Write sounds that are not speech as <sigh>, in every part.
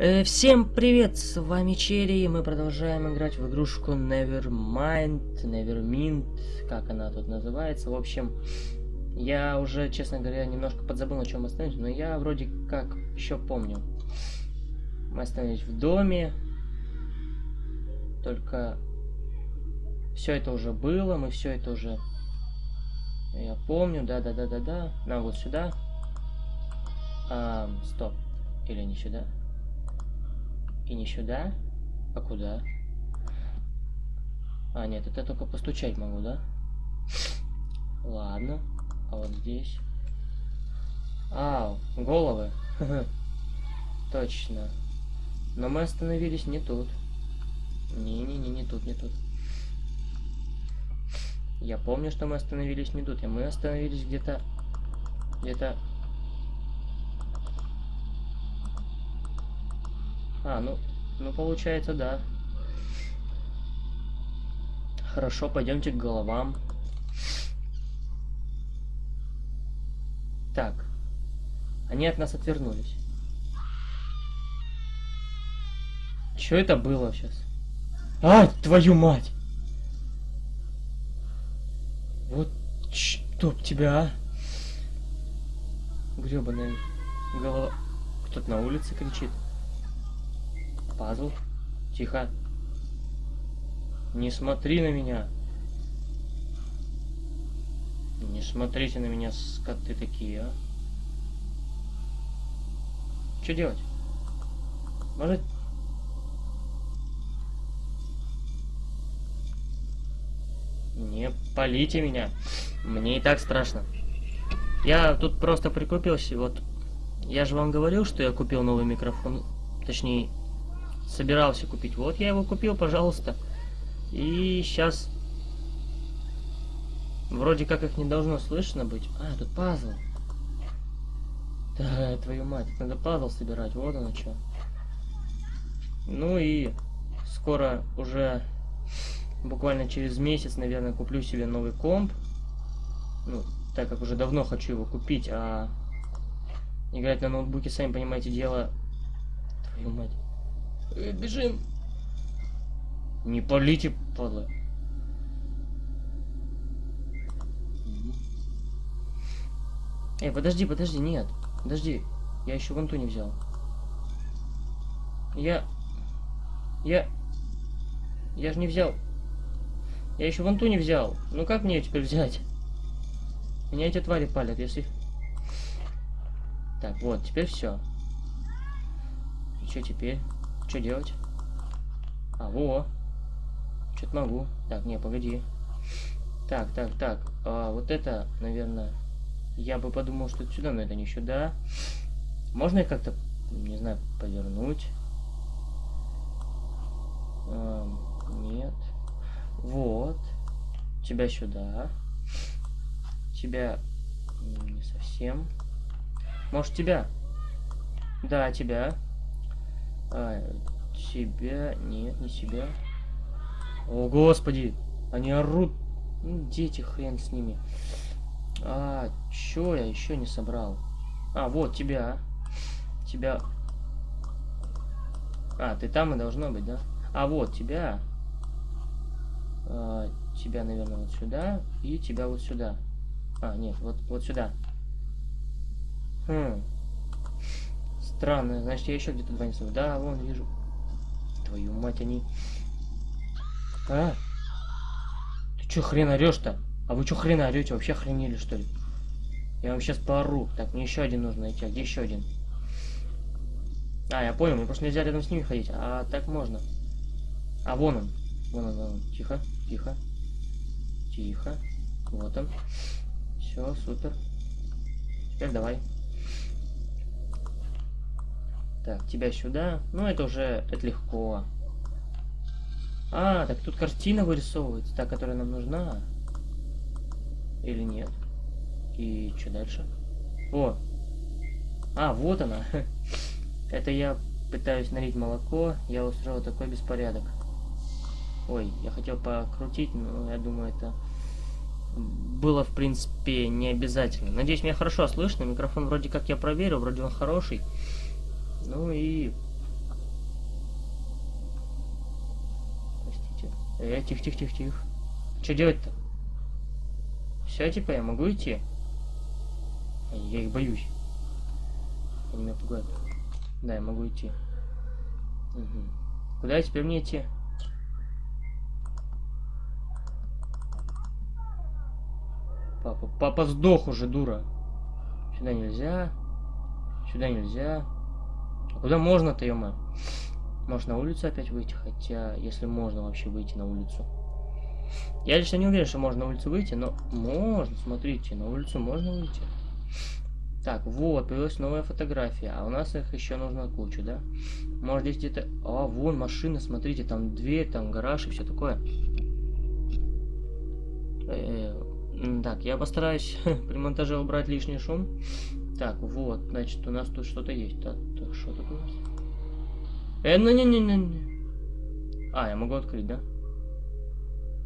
Э, всем привет, с вами Черри, и мы продолжаем играть в игрушку Nevermind, Nevermind, как она тут называется. В общем, я уже, честно говоря, немножко подзабыл, на чем остановились, но я вроде как еще помню. Мы остановились в доме, только все это уже было, мы все это уже... Я помню, да-да-да-да-да. Нам вот сюда. А, стоп. Или не сюда? И не сюда? А куда? А, нет, это только постучать могу, да? Ладно. А вот здесь? А, головы. <laughs> Точно. Но мы остановились не тут. Не-не-не, не тут, не тут. Я помню, что мы остановились не тут. И мы остановились где-то... Где-то А, ну, ну получается, да. Хорошо, пойдемте к головам. Так. Они от нас отвернулись. Что это было сейчас? А, твою мать! Вот чтоб тебя, а! Гребаная голова. Кто-то на улице кричит. Пазл. Тихо. Не смотри на меня. Не смотрите на меня, скоты такие, а. Что делать? Может... Не полите меня. Мне и так страшно. Я тут просто прикупился, вот... Я же вам говорил, что я купил новый микрофон. Точнее, собирался купить. Вот я его купил, пожалуйста. И сейчас... Вроде как их не должно слышно быть. А, тут пазл. Да, твою мать, надо пазл собирать, вот оно что. Ну и скоро уже, буквально через месяц, наверное, куплю себе новый комп. Ну, так как уже давно хочу его купить, а играть на ноутбуке, сами понимаете, дело... Твою мать. Э, бежим. Не полите, падла. Эй, подожди, подожди, нет. Подожди. Я еще вон ту не взял. Я... Я... Я же не взял. Я еще вон ту не взял. Ну как мне ее теперь взять? Меня эти твари палят, если... Так, вот, теперь все. И что теперь? Что делать? А, во. Что-то могу. Так, не, погоди. Так, так, так. А, вот это, наверное, я бы подумал, что это сюда, но это не сюда. Можно их как-то, не знаю, повернуть? А, нет. Вот. Тебя сюда. Тебя не совсем. Может, тебя? Да, тебя. А, себя... Нет, не себя. О, господи! Они орут. Ну, дети, хрен с ними. А, чё я еще не собрал? А, вот, тебя. Тебя... А, ты там и должно быть, да? А, вот, тебя. А, тебя, наверное, вот сюда. И тебя вот сюда. А, нет, вот, вот сюда. Хм. Странно, значит, я еще где-то два не знаю. Да, вон, вижу. Твою мать, они... А? Ты чё хрен орешь-то? А вы чё хрен орете? Вообще охренели, что ли? Я вам сейчас поору. Так, мне еще один нужно найти. А где еще один? А, я понял, мне просто нельзя рядом с ними ходить. А так можно. А, вон он. Вон он, вон он. Тихо, тихо. Тихо. Вот он. Все, супер. Теперь давай. Так, тебя сюда. Ну, это уже это легко. А, так тут картина вырисовывается, та, которая нам нужна. Или нет? И что дальше? О! А, вот она. <laughs> Это я пытаюсь налить молоко. Я устроил такой беспорядок. Ой, я хотел покрутить, но я думаю, это было, в принципе, не обязательно. Надеюсь, меня хорошо слышно. Микрофон вроде как я проверил, вроде он хороший. Ну и... Простите. Э, тихо, тихо, тихо, тихо. Что делать-то? Все, типа, я могу идти? Я их боюсь. Они меня пугают. Да, я могу идти. Угу. Куда теперь мне идти? Папа, папа сдох уже, дура. Сюда нельзя. Сюда нельзя. Куда можно-то, ё Может на улицу опять выйти? Хотя, если можно вообще выйти на улицу. Я лично не уверен, что можно на улицу выйти, но можно, смотрите, на улицу можно выйти. Так, вот, появилась новая фотография, а у нас их еще нужно кучу, да? Может здесь где-то... А, вон машина, смотрите, там дверь, там гараж и все такое. Э -э так, я постараюсь <laughs> при монтаже убрать лишний шум. Так, вот, значит, у нас тут что-то есть. Так, так, что тут у нас? Э, ну не-не-не-не. А, я могу открыть, да?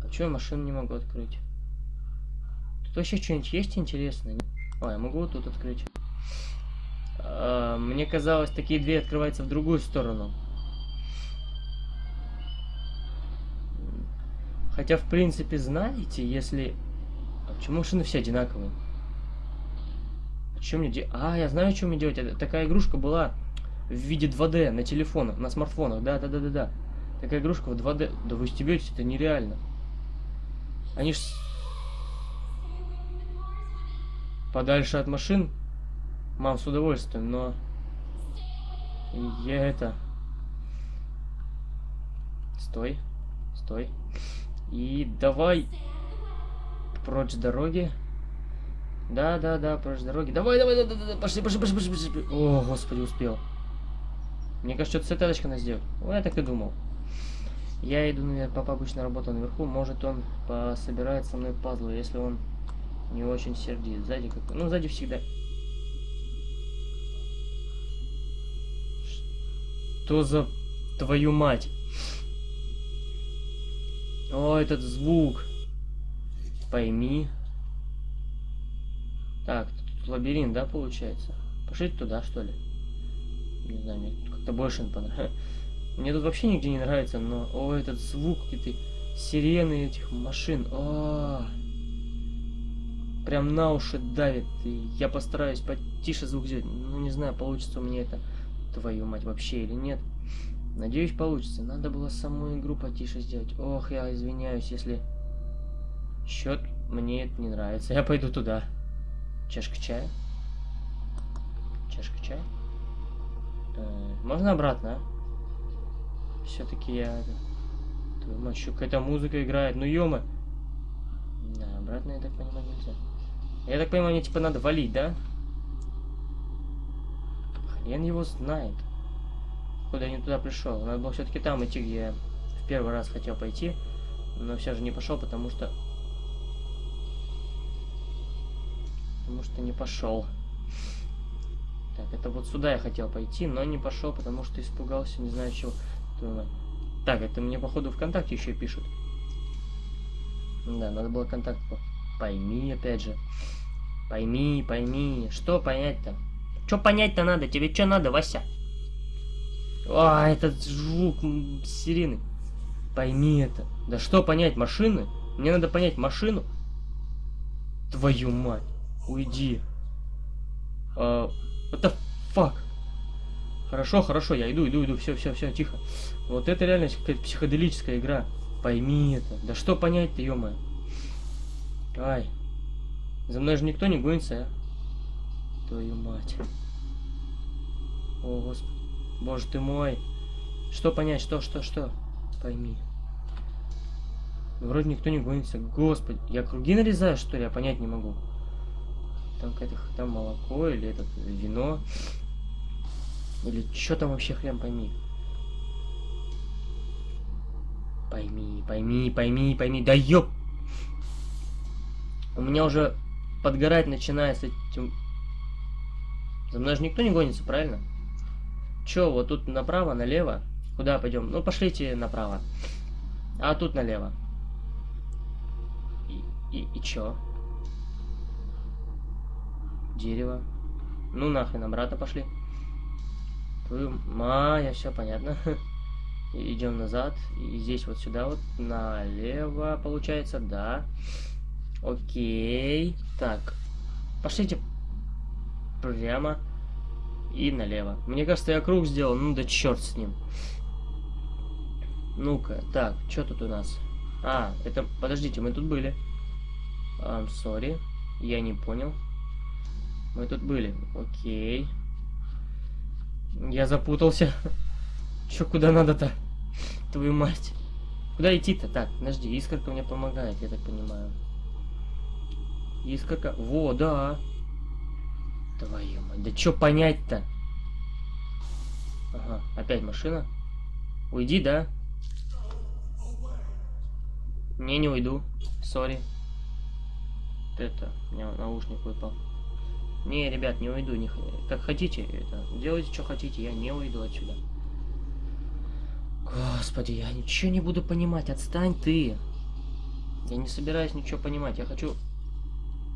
А чё я машину не могу открыть? Тут вообще что-нибудь есть интересное? О, я могу вот тут открыть. А, мне казалось, такие двери открываются в другую сторону. Хотя, в принципе, знаете, если... А почему машины все одинаковые? Что мне делать? А, я знаю, что мне делать. Это, такая игрушка была в виде 2D на телефонах, на смартфонах. Да, да, да, да, да. Такая игрушка в 2D. Да вы стебетесь, это нереально. Они ж подальше от машин. Мам, с удовольствием, но... Я это... Стой. Стой. И давай... Прочь дороги. Да, да, да, прочь дороги. Давай, давай, давай, давай, пошли, пошли, пошли, пошли, пошли. О, господи, успел. Мне кажется, что-то с надо сделать. Ну, я так и думал. Я иду наверх, папа обычно работал наверху. Может, он пособирает со мной пазлы, если он не очень сердит. Сзади как Ну, сзади всегда. Что за твою мать? О, этот звук. Пойми. Так, тут лабиринт, да, получается? Пошли туда, что ли? Не знаю, мне как-то больше понравилось. <laughs> Мне тут вообще нигде не нравится, но... О, этот звук, какие-то сирены этих машин. О, -о прям на уши давит. И я постараюсь потише звук сделать. Ну, не знаю, получится у меня это, твою мать, вообще или нет. Надеюсь, получится. Надо было саму игру потише сделать. Ох, я извиняюсь, если... Счет мне это не нравится. Я пойду туда. Чашка чая. Чашка чая. Э, можно обратно, а? Все-таки я... Твою мать, еще какая-то музыка играет. Ну, ё. Да, обратно, я так понимаю, нельзя. Я так понимаю, мне типа надо валить, да? Хрен его знает. Куда я не туда пришел. Надо было все-таки там идти, где я в первый раз хотел пойти. Но все же не пошел, потому что... Потому что не пошел. Так, это вот сюда я хотел пойти, но не пошел, потому что испугался, не знаю чего. Так, это мне походу ВКонтакте еще пишут. Да, надо было контакт Пойми, опять же. Пойми, пойми. Что понять-то? Что понять-то надо? Тебе что надо, Вася? А, этот звук сирены. Пойми это. Да что понять, машины? Мне надо понять машину. Твою мать. Уйди. А, what fuck? Хорошо, хорошо, я иду, иду, иду, все, все, все, тихо. Вот это реально какая-то психоделическая игра. Пойми это. Да что понять-то, ё -моё. Ай. За мной же никто не гонится, а? Твою мать. О, Господи. Боже ты мой. Что понять? Что, что, что? Пойми. Вроде никто не гонится. Господи, я круги нарезаю, что ли? Я понять не могу. Там какое-то там молоко или этот вино. Или что там вообще хрен пойми. Пойми, пойми, пойми, пойми. Да ёп! У меня уже подгорать начинает с этим... За мной же никто не гонится, правильно? Чё, вот тут направо, налево? Куда пойдем? Ну, пошлите направо. А тут налево. И, и, и чё? Дерево. Ну нахрен, обратно пошли. Твою... А, я все понятно. <laughs> Идем назад. И здесь вот сюда вот налево получается, да. Окей. Так. Пошлите прямо и налево. Мне кажется, я круг сделал. Ну да черт с ним. Ну-ка, так, что тут у нас? А, это... Подождите, мы тут были. I'm sorry. Я не понял. Мы тут были. Окей. Я запутался. <laughs> Чё, куда надо-то? Твою мать. Куда идти-то? Так, подожди, искорка мне помогает, я так понимаю. Искорка... Во, да. Твою мать, да чё понять-то? Ага, опять машина. Уйди, да? Не, не уйду. Сори. Это, у меня наушник выпал. Не, ребят, не уйду. Не, как хотите, это, делайте, что хотите, я не уйду отсюда. Господи, я ничего не буду понимать. Отстань ты. Я не собираюсь ничего понимать. Я хочу...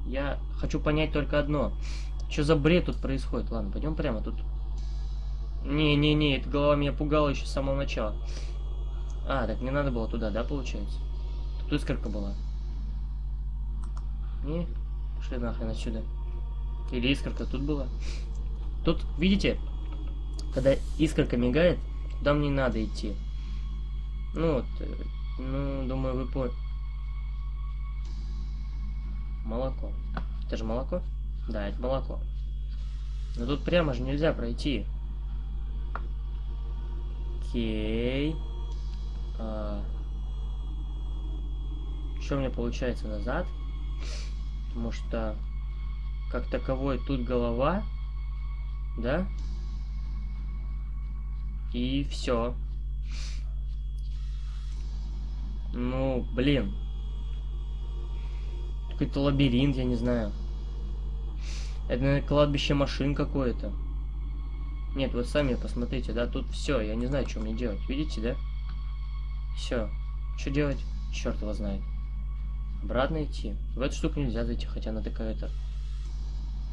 Я хочу понять только одно. Что за бред тут происходит? Ладно, пойдем прямо. Тут... Не-не-не, эта голова меня пугала еще с самого начала. А, так мне надо было туда, да, получается? Тут искорка была. Не, пошли нахрен отсюда. Или искорка тут была. Тут, видите, когда искорка мигает, туда мне надо идти. Ну вот, э, ну, думаю, вы поняли. Молоко. Это же молоко? Да, это молоко. Но тут прямо же нельзя пройти. Окей. А... Что у меня получается назад? Потому что как таковой тут голова, да? И все. Ну, блин. Какой-то лабиринт, я не знаю. Это, наверное, кладбище машин какое-то. Нет, вот сами посмотрите, да, тут все, я не знаю, что мне делать. Видите, да? Все. Что делать? Черт его знает. Обратно идти. В эту штуку нельзя зайти, хотя она такая-то...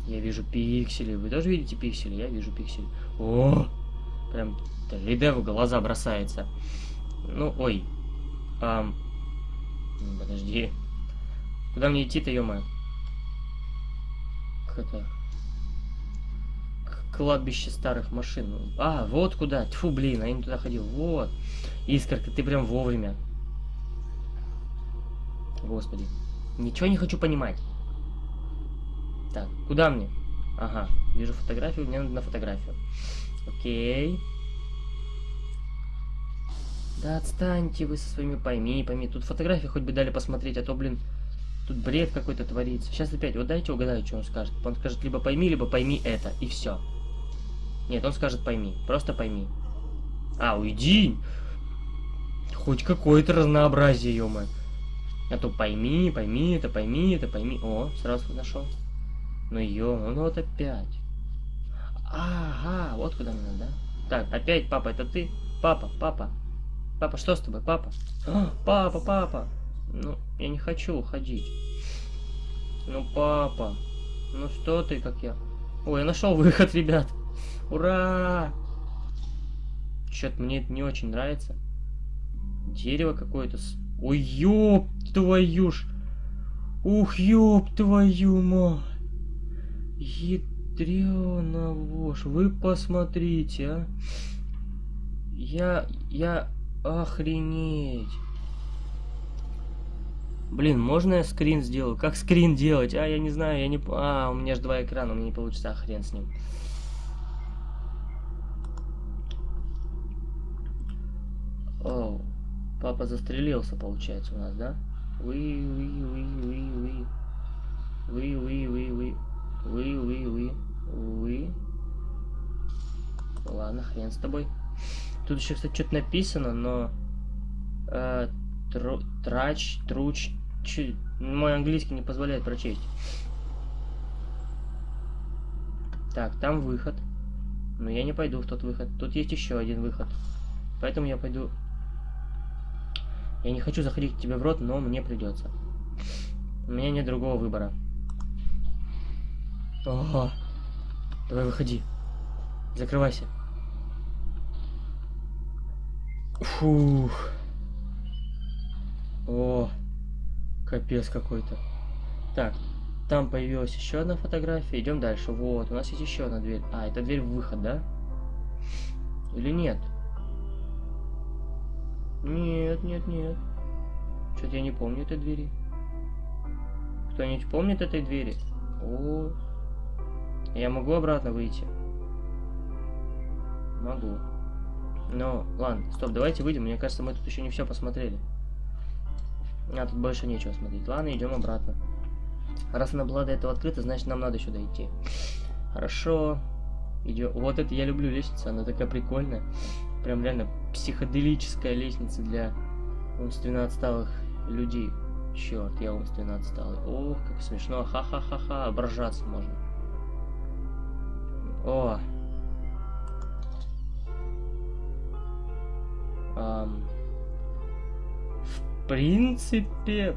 Я вижу пиксели. Вы тоже видите пиксели? Я вижу пиксели. О! Прям 3D в глаза бросается. Ну, ой. Ам... Подожди. Куда мне идти-то, ё -моё? Как это? К кладбище старых машин. А, вот куда. Тьфу, блин, а я не туда ходил. Вот. Искорка, ты прям вовремя. Господи. Ничего не хочу понимать. Так, куда мне? Ага, вижу фотографию, мне надо на фотографию. Окей. Да отстаньте вы со своими пойми, пойми. Тут фотографии хоть бы дали посмотреть, а то, блин, тут бред какой-то творится. Сейчас опять, вот дайте угадаю, что он скажет. Он скажет либо пойми, либо пойми это, и все. Нет, он скажет пойми, просто пойми. А, уйди! Хоть какое-то разнообразие, ё -моё. А то пойми, пойми это, пойми это, пойми. О, сразу нашел. Ну ё, ну вот опять. Ага, вот куда надо, да? Так, опять папа, это ты? Папа, папа. Папа, что с тобой, папа? А, папа, папа. Ну, я не хочу уходить. Ну, папа. Ну что ты, как я? Ой, я нашел выход, ребят. Ура! Что-то мне это не очень нравится. Дерево какое-то с Ой, ёб твою ж. Ух, ёб твою мать. Ядрёна вошь. Вы посмотрите, а. Я... Я... Охренеть. Блин, можно я скрин сделаю? Как скрин делать? А, я не знаю, я не... А, у меня же два экрана, у меня не получится, а хрен с ним. Оу. Папа застрелился, получается, у нас, да? Вы, вы, вы, вы, вы. Вы. Ладно, хрен с тобой. Тут еще, кстати, что-то написано, но... Э, тру, трач, труч... Ч, мой английский не позволяет прочесть. Так, там выход. Но я не пойду в тот выход. Тут есть еще один выход. Поэтому я пойду я не хочу заходить к тебе в рот, но мне придется. У меня нет другого выбора. Ого. Давай выходи. Закрывайся. Фух. О, капец какой-то. Так, там появилась еще одна фотография. Идем дальше. Вот, у нас есть еще одна дверь. А, это дверь в выход, да? Или нет? Нет, нет, нет. Что-то я не помню этой двери. Кто-нибудь помнит этой двери? О, я могу обратно выйти? Могу. Но, ладно, стоп, давайте выйдем. Мне кажется, мы тут еще не все посмотрели. А тут больше нечего смотреть. Ладно, идем обратно. Раз она была до этого открыта, значит нам надо сюда идти. Хорошо. Идем. Вот это я люблю лестницу, она такая прикольная. Прям реально психоделическая лестница для умственно отсталых людей. Черт, я умственно отсталый. Ох, как смешно. Ха-ха-ха-ха. Ображаться можно. О. Ам. В принципе...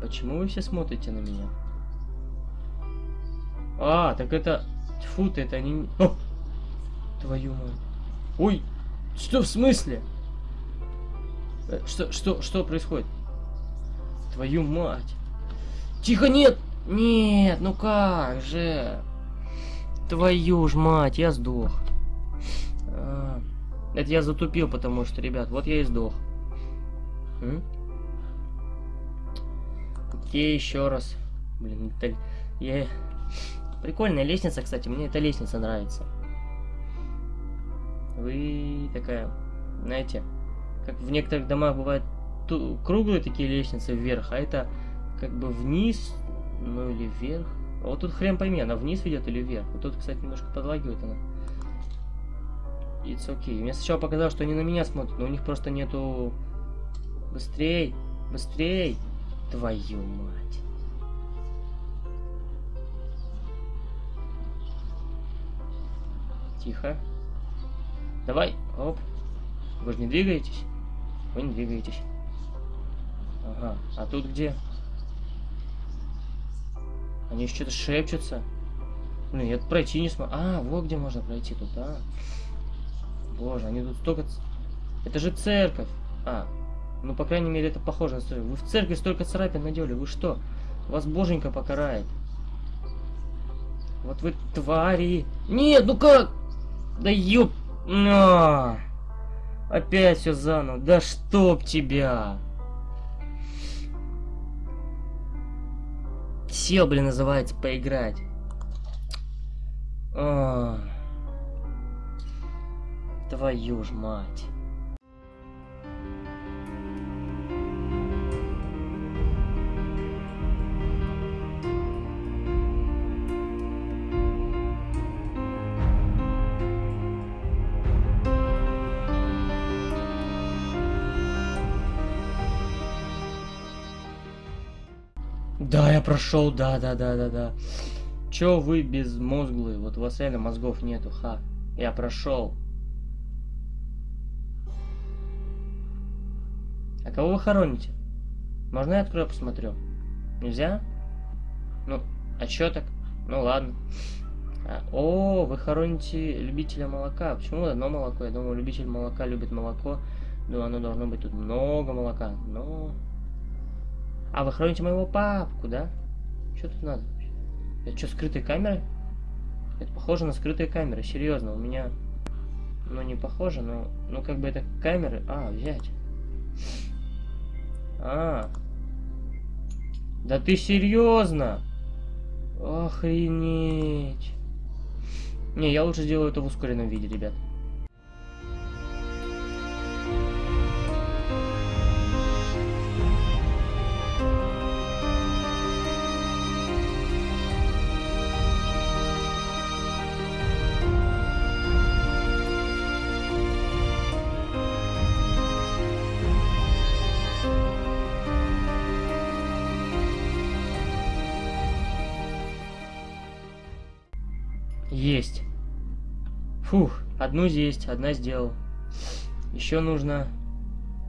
Почему вы все смотрите на меня? А, так это... Фу, ты, это не... О! Твою мать. Ой! Что в смысле? Э, что, что, что происходит? Твою мать. Тихо, нет! Нет, ну как же? Твою ж мать, я сдох. А, это я затупил, потому что, ребят, вот я и сдох. М? Окей, еще раз. Блин, это... Я... Прикольная лестница, кстати, мне эта лестница нравится. Вы такая, знаете, как в некоторых домах бывают круглые такие лестницы вверх, а это как бы вниз, ну или вверх. А вот тут хрен пойми, она вниз ведет или вверх. Вот тут, кстати, немножко подлагивает она. It's okay. Мне сначала показалось, что они на меня смотрят, но у них просто нету... Быстрей! Быстрей! Твою мать. Тихо. Давай. Оп. Вы же не двигаетесь? Вы не двигаетесь. Ага. А тут где? Они что-то шепчутся. Блин, я пройти не смогу. А, вот где можно пройти тут, а. Боже, они тут столько... Это же церковь. А, ну, по крайней мере, это похоже на церковь. Вы в церкви столько царапин надели. Вы что? Вас боженька покарает. Вот вы твари. Нет, ну как? Да ёп... На! Опять все заново. Да чтоб тебя! Сел, блин, называется, поиграть. А. Твою ж мать. Прошел, да, да, да, да, да. Чё вы безмозглые? Вот у вас реально мозгов нету, ха. Я прошел. А кого вы хороните? Можно я открою, посмотрю? Нельзя? Ну, а чё так? Ну ладно. А, о, вы хороните любителя молока. Почему одно молоко? Я думаю, любитель молока любит молоко. Ну, оно должно быть тут много молока. Но а, вы храните моего папку, да? Что тут надо? Это что, скрытые камеры? Это похоже на скрытые камеры, серьезно, у меня... Ну, не похоже, но... Ну, как бы это камеры... А, взять. А. Да ты серьезно? Охренеть. Не, я лучше сделаю это в ускоренном виде, ребят. Одну здесь, одна сделал. Еще нужно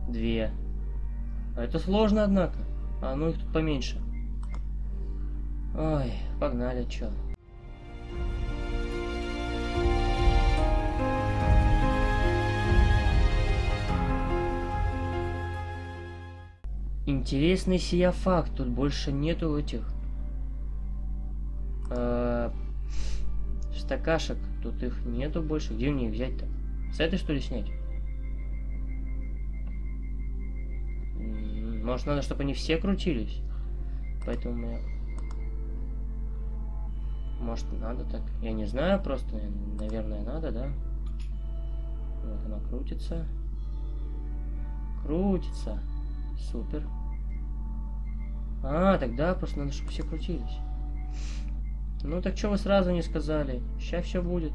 две. А это сложно, однако. А ну их тут поменьше. Ой, погнали, чё. Интересный сия факт, тут больше нету этих... Э -э стакашек. Тут их нету больше. Где мне их взять-то? С этой что ли снять? Может надо, чтобы они все крутились? Поэтому я... Может надо так? Я не знаю, просто, наверное, надо, да? Вот она крутится. Крутится. Супер. А, тогда просто надо, чтобы все крутились. Ну так что вы сразу не сказали? Сейчас все будет.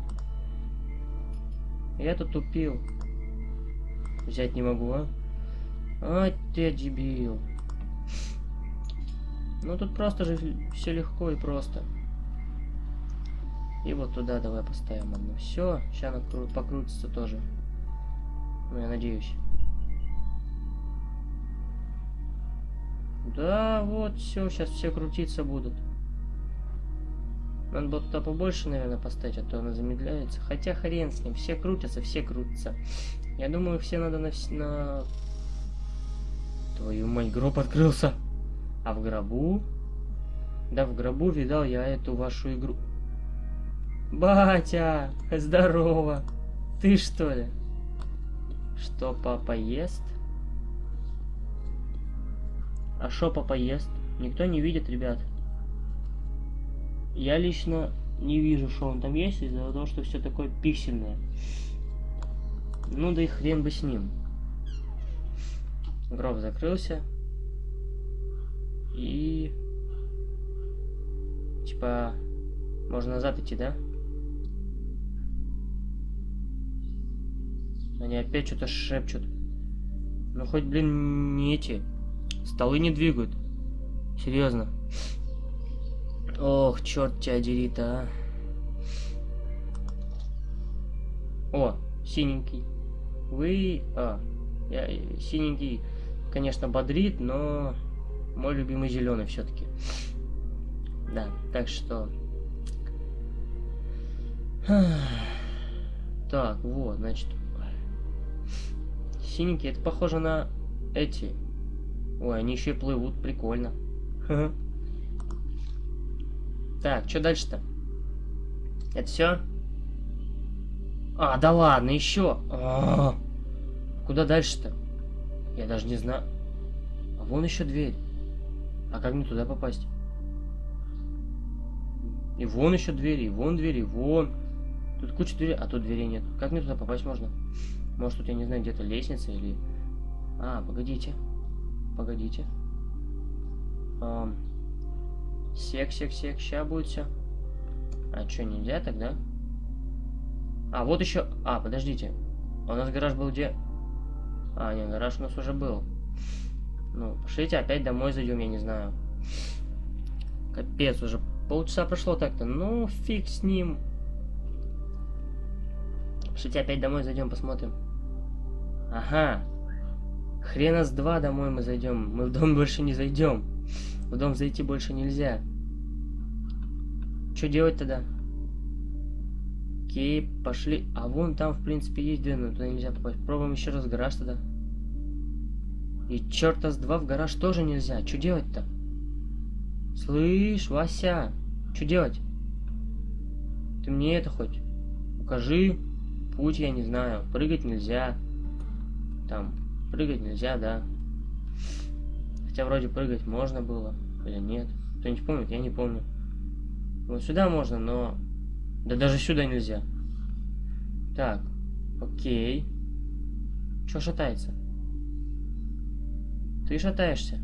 Я тут тупил. Взять не могу, а? А, ты дебил. Ну тут просто же все легко и просто. И вот туда давай поставим одну. Все, сейчас она покрутится тоже. Ну, я надеюсь. Да, вот, все, сейчас все крутиться будут. Надо было туда побольше, наверное, поставить, а то она замедляется. Хотя хрен с ним, все крутятся, все крутятся. Я думаю, все надо на... на... Твою мать, гроб открылся. А в гробу? Да, в гробу видал я эту вашу игру. Батя, здорово. Ты что ли? Что папа ест? А что папа ест? Никто не видит, ребят. Я лично не вижу, что он там есть, из-за того, что все такое пиксельное. Ну да и хрен бы с ним. Гроб закрылся. И... Типа... Можно назад идти, да? Они опять что-то шепчут. Ну хоть, блин, не эти. Столы не двигают. Серьезно. Ох, черт тебя дери а. О, синенький. Вы... А, я синенький, конечно, бодрит, но мой любимый зеленый все-таки. Да, так что... Так, вот, значит, Синенькие, это похоже на эти. Ой, они еще и плывут, прикольно. Так, что дальше-то? Это все? А, да ладно, еще. А -а -а. Куда дальше-то? Я даже не знаю. А вон еще дверь. А как мне туда попасть? И вон еще двери, и вон двери, и вон. Тут куча дверей, а тут дверей нет. Как мне туда попасть можно? Может, тут, я не знаю, где-то лестница или... А, погодите. Погодите. Эм... Сек, сек, сек, сейчас будет все. А что, нельзя тогда? А, вот еще... А, подождите. У нас гараж был где? А, нет, гараж у нас уже был. Ну, пошлите опять домой зайдем, я не знаю. Капец, уже полчаса прошло так-то. Ну, фиг с ним. Пошлите опять домой зайдем, посмотрим. Ага. Хрена с два домой мы зайдем. Мы в дом больше не зайдем. В дом зайти больше нельзя. Что делать тогда? Окей, пошли. А вон там, в принципе, есть дверь, но туда нельзя попасть. Пробуем еще раз гараж тогда. И черта с два в гараж тоже нельзя. Что делать-то? Слышь, Вася, что делать? Ты мне это хоть укажи. Путь я не знаю. Прыгать нельзя. Там, прыгать нельзя, да. Хотя вроде прыгать можно было, или нет. Кто-нибудь помнит? Я не помню. Вот сюда можно, но... Да даже сюда нельзя. Так, окей. Чё шатается? Ты шатаешься?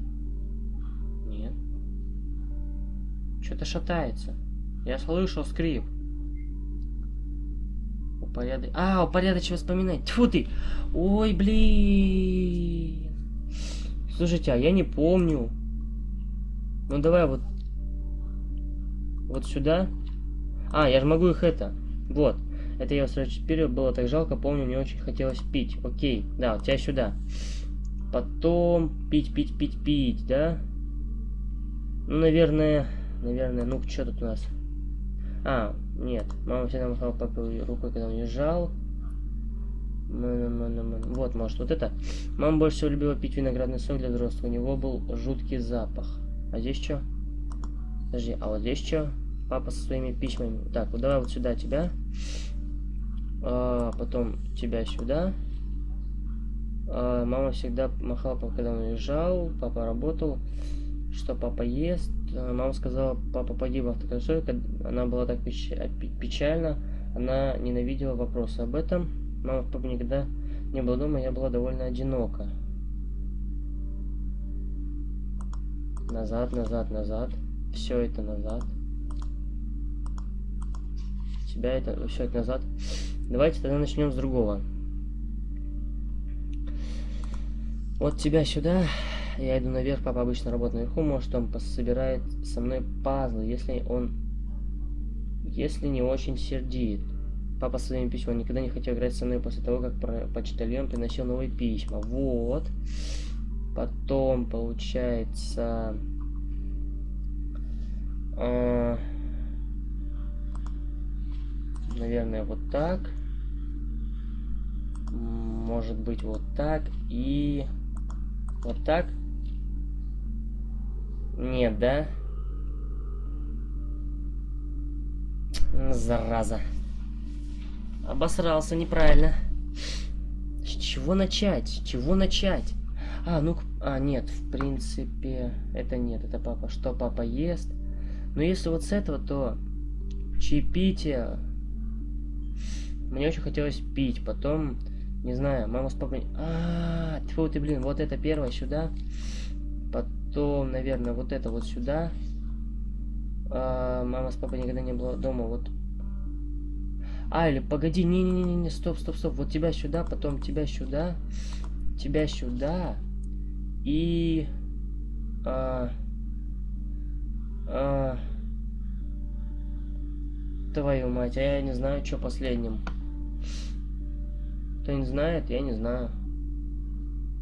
Нет. Что-то шатается. Я слышал скрип. Упорядок... А, упорядочить воспоминания. Тьфу ты! Ой, блин! Слушайте, а я не помню. Ну давай вот... Вот сюда. А, я же могу их это. Вот. Это я сразу теперь было так жалко, помню, мне очень хотелось пить. Окей, да, у тебя сюда. Потом пить, пить, пить, пить, да? Ну, наверное, наверное, ну что тут у нас? А, нет. Мама всегда махала папе рукой, когда он уезжал. Вот, может, вот это. Мама больше всего любила пить виноградный сок для взрослых. У него был жуткий запах. А здесь что? Подожди, а вот здесь что? Папа со своими письмами. Так, вот давай вот сюда тебя. А, потом тебя сюда. А, мама всегда махала, когда он уезжал. Папа работал. Что папа ест? А, мама сказала, папа погиб в автокатастрофе. Она была так печ... печальна. Она ненавидела вопросы об этом. Мама с папой никогда не было дома, я была довольно одинока. Назад, назад, назад. Все это назад. Тебя это, все это назад. Давайте тогда начнем с другого. Вот тебя сюда. Я иду наверх, папа обычно работает наверху. Может, он собирает со мной пазлы, если он... Если не очень сердит. Папа своими письмами никогда не хотел играть со мной после того, как про почтальон приносил новые письма. Вот. Потом, получается... Э, наверное, вот так. Может быть, вот так. И... Вот так. Нет, да? Зараза. Обосрался неправильно. С чего начать? С чего начать? А, ну, а, нет, в принципе, это нет, это папа. Что папа ест? Но если вот с этого, то чаепитие. Мне очень хотелось пить, потом, не знаю, мама с папой... А, -а, -а ты, блин, вот это первое сюда. Потом, наверное, вот это вот сюда. А, мама с папой никогда не было дома, вот а, или погоди, не-не-не-не, стоп, стоп, стоп. Вот тебя сюда, потом тебя сюда, тебя сюда. И... А, а, твою мать, а я не знаю, что последним. Кто не знает, я не знаю.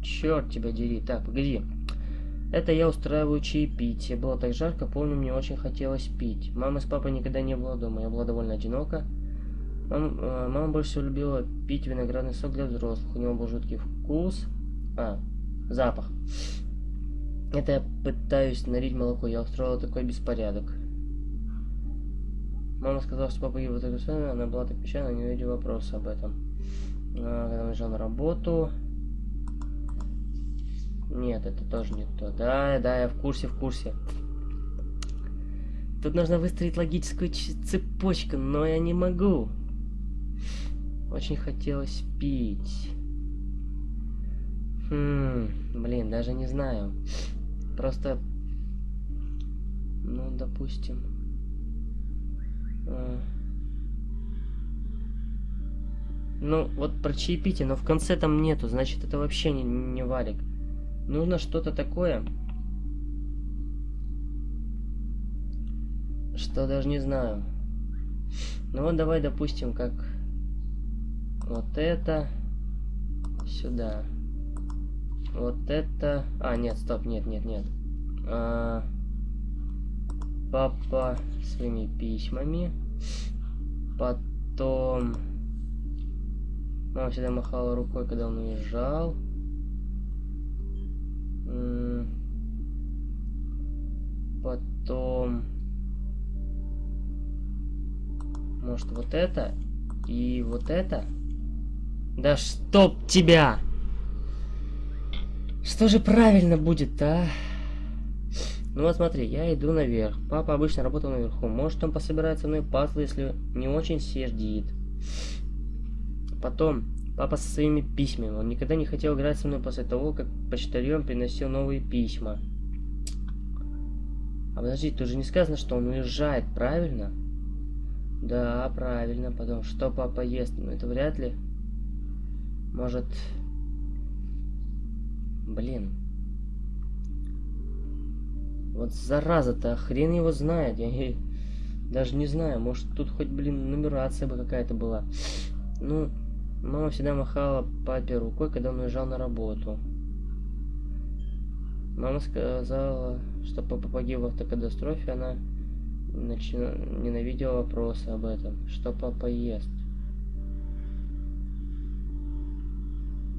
Черт тебя дери. Так, погоди. Это я устраиваю чаепитие. Было так жарко, помню, мне очень хотелось пить. Мамы с папой никогда не было дома. Я была довольно одинока. Мам, э, мама больше всего любила пить виноградный сок для взрослых. У него был жуткий вкус. А, запах. Это я пытаюсь налить молоко. Я устроила такой беспорядок. Мама сказала, что папа его так она была так печальна, не видела вопроса об этом. А, когда он уезжал на работу... Нет, это тоже не то. Да, да, я в курсе, в курсе. Тут нужно выстроить логическую цепочку, но я не могу. Очень хотелось пить. Хм, блин, даже не знаю. Просто, ну, допустим. А... Ну, вот про чаепитие, но в конце там нету, значит, это вообще не, не валик. Нужно что-то такое, что даже не знаю. Ну вот давай, допустим, как вот это сюда. Вот это... А, нет, стоп, нет, нет, нет. А, папа своими письмами. Потом... Мама всегда махала рукой, когда он уезжал. Потом... Может, вот это и вот это? Да чтоб тебя! Что же правильно будет, а? Ну вот смотри, я иду наверх. Папа обычно работал наверху. Может он пособирает со мной пазлы, если не очень сердит. Потом, папа со своими письмами. Он никогда не хотел играть со мной после того, как почтальон приносил новые письма. А подожди, тут же не сказано, что он уезжает, правильно? Да, правильно. Потом, что папа ест? Ну это вряд ли. Может... Блин. Вот зараза-то, хрен его знает. Я даже не знаю, может тут хоть, блин, нумерация бы какая-то была. Ну, мама всегда махала папе рукой, когда он уезжал на работу. Мама сказала, что папа погиб в автокатастрофе, она начина... ненавидела вопросы об этом. Что папа ест?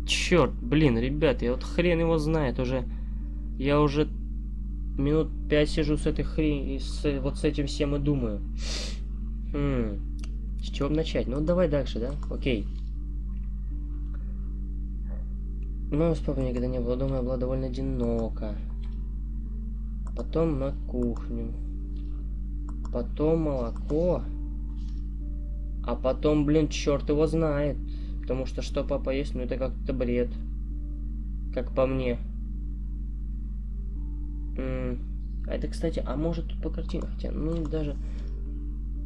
Черт, блин, ребят, я вот хрен его знает уже. Я уже минут пять сижу с этой хрень, с, вот с этим всем и думаю. Хм. С чего начать? Ну, давай дальше, да? Окей. Ну, с папой никогда не было дома, я была довольно одинока. Потом на кухню. Потом молоко. А потом, блин, черт его знает. Потому что что папа есть, ну это как-то бред. Как по мне. А это, кстати, а может тут по картинке, хотя, ну даже...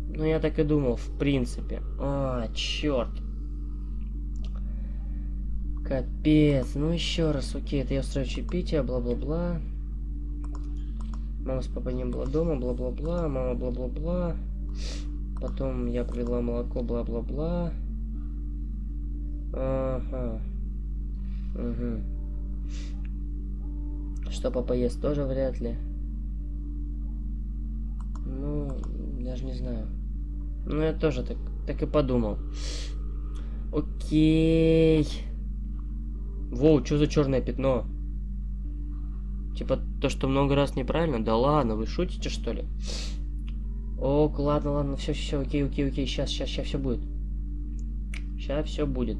Ну я так и думал, в принципе. А, черт. Капец. Ну еще раз, окей, это я устраиваю чаепитие, бла-бла-бла. Мама с папой не было дома, бла-бла-бла, мама бла-бла-бла. Потом я привела молоко, бла-бла-бла. Ага. Угу. Что папа ест, тоже вряд ли. Ну, даже не знаю. Ну, я тоже так, так и подумал. Окей. Воу, что за черное пятно? Типа то, что много раз неправильно? Да ладно, вы шутите что ли? Ок, ладно, ладно, все, все, окей, окей, окей, сейчас, сейчас, сейчас все будет. Сейчас все будет.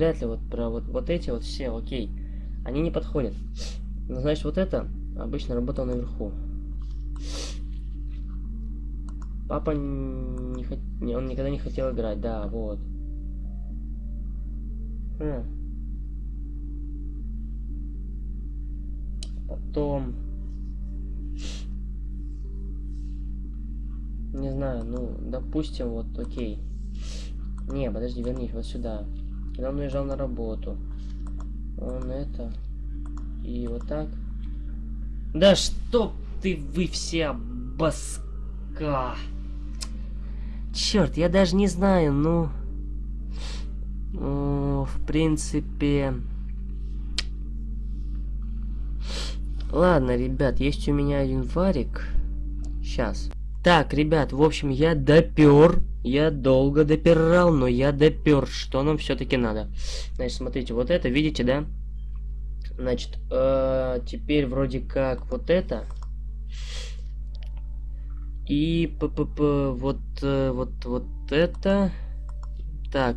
Вряд ли вот про вот, вот эти вот все, окей. Они не подходят. Ну, значит, вот это обычно работал наверху. Папа не хот... он никогда не хотел играть, да, вот. Хм. Потом... Не знаю, ну, допустим, вот, окей. Не, подожди, вернись вот сюда. Когда он уезжал на работу. Он это... И вот так. Да что ты, вы все баска! Черт, я даже не знаю, ну... ну в принципе... Ладно, ребят, есть у меня один варик. Сейчас. Так, ребят, в общем, я допер. Я долго допирал, но я допер, что нам все-таки надо. Значит, смотрите, вот это, видите, да? Значит, э, теперь вроде как вот это. И п -п -п вот, э, вот, вот это. Так.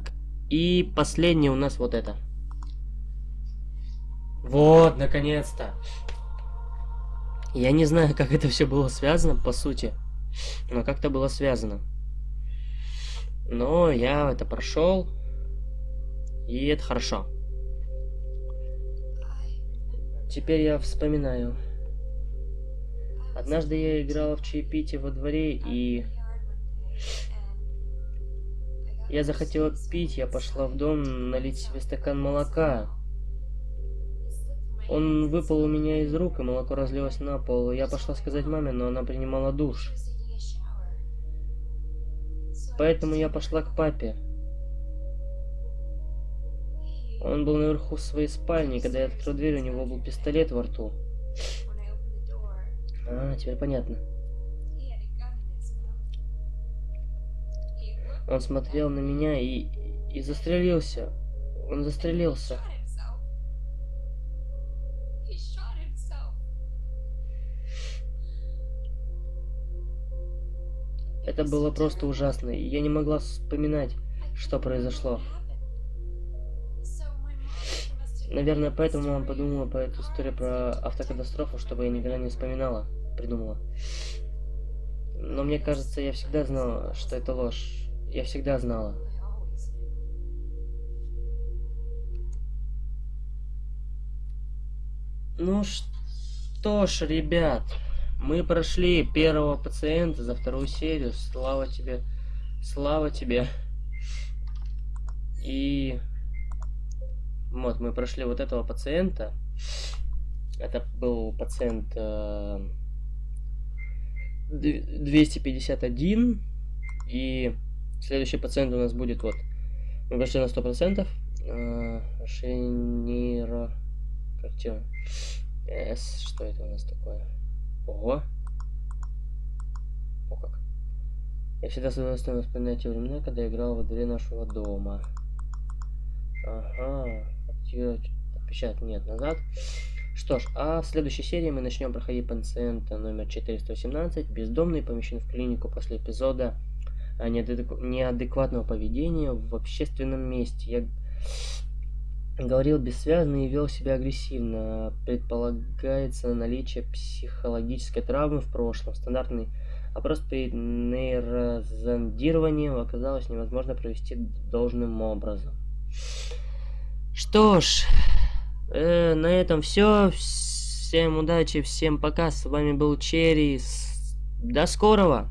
И последнее у нас вот это. Вот, наконец-то. Я не знаю, <laughs> как это все было связано, по сути. Но как-то было связано. Но я это прошел. И это хорошо. Теперь я вспоминаю. Однажды я играла в чаепитие во дворе, и... Я захотела пить, я пошла в дом налить себе стакан молока. Он выпал у меня из рук, и молоко разлилось на пол. Я пошла сказать маме, но она принимала душ. Поэтому я пошла к папе. Он был наверху своей спальне, и когда я открыл дверь, у него был пистолет во рту. А, теперь понятно. Он смотрел на меня и, и застрелился. Он застрелился. Это было просто ужасно, и я не могла вспоминать, что произошло. Наверное, поэтому мама подумала по эту историю про автокатастрофу, чтобы я никогда не вспоминала, придумала. Но мне кажется, я всегда знала, что это ложь. Я всегда знала. Ну что ж, ребят, мы прошли первого пациента за вторую серию. Слава тебе. Слава тебе. И вот, мы прошли вот этого пациента. Это был пациент э, 251. И следующий пациент у нас будет вот. Мы прошли на 100%. Э, Шениро... Картина. С. Что это у нас такое? Ого. О как. Я всегда с удовольствием вспоминаю те времена, когда играл во дворе нашего дома. Ага. Отпечаток нет назад. Что ж, а в следующей серии мы начнем проходить пациента номер 417. Бездомный помещен в клинику после эпизода неадекватного поведения в общественном месте. Я говорил бессвязно и вел себя агрессивно. Предполагается наличие психологической травмы в прошлом. Стандартный опрос перед нейрозондированием оказалось невозможно провести должным образом. Что ж, э, на этом все. Всем удачи, всем пока. С вами был Черри. До скорого!